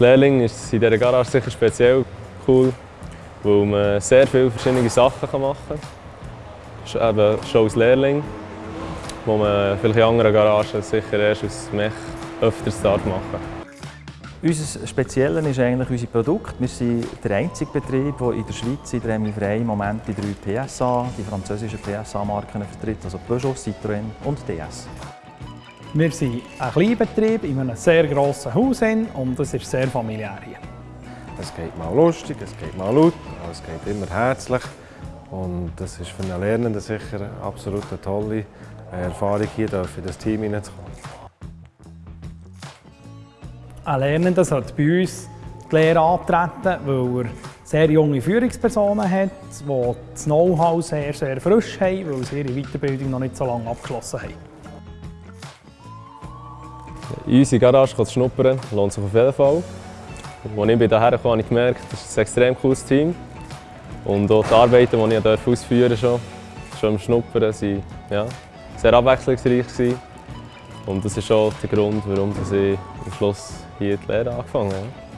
Lehrling ist es in dieser Garage sicher speziell cool, weil man sehr viele verschiedene Sachen machen kann. Eben schon als Lehrling, wo man vielleicht in anderen Garagen sicher erst als Mech öfters machen darf. Unser Spezielle ist eigentlich unser Produkt. Wir sind der einzige Betrieb, der in der Schweiz in der Frei im Moment die drei PSA, die französischen PSA-Marken vertritt, also Peugeot, Citroën und DS. Wir sind ein Kleinbetrieb in einem sehr grossen Haus und es ist sehr familiär hier. Es geht mal lustig, es geht mal laut, aber es geht immer herzlich. Und das ist für einen Lernenden sicher absolut eine tolle Erfahrung, hier in das Team hineinzukommen. Ein Lernender sollte bei uns die Lehre antreten, weil er sehr junge Führungspersonen hat, die das Know-how sehr, sehr frisch haben, weil sie ihre Weiterbildung noch nicht so lange abgeschlossen haben. In unsere Garage zu schnuppern lohnt sich auf jeden Fall. Als ich hierher kam, habe ich gemerkt, das ist ein extrem cooles Team. Und auch die Arbeiten, die ich ausführen durfte, schon im Schnuppern, waren ja, sehr abwechslungsreich. Gewesen. Und das ist auch der Grund, warum ich am Schluss hier die Lehre angefangen habe.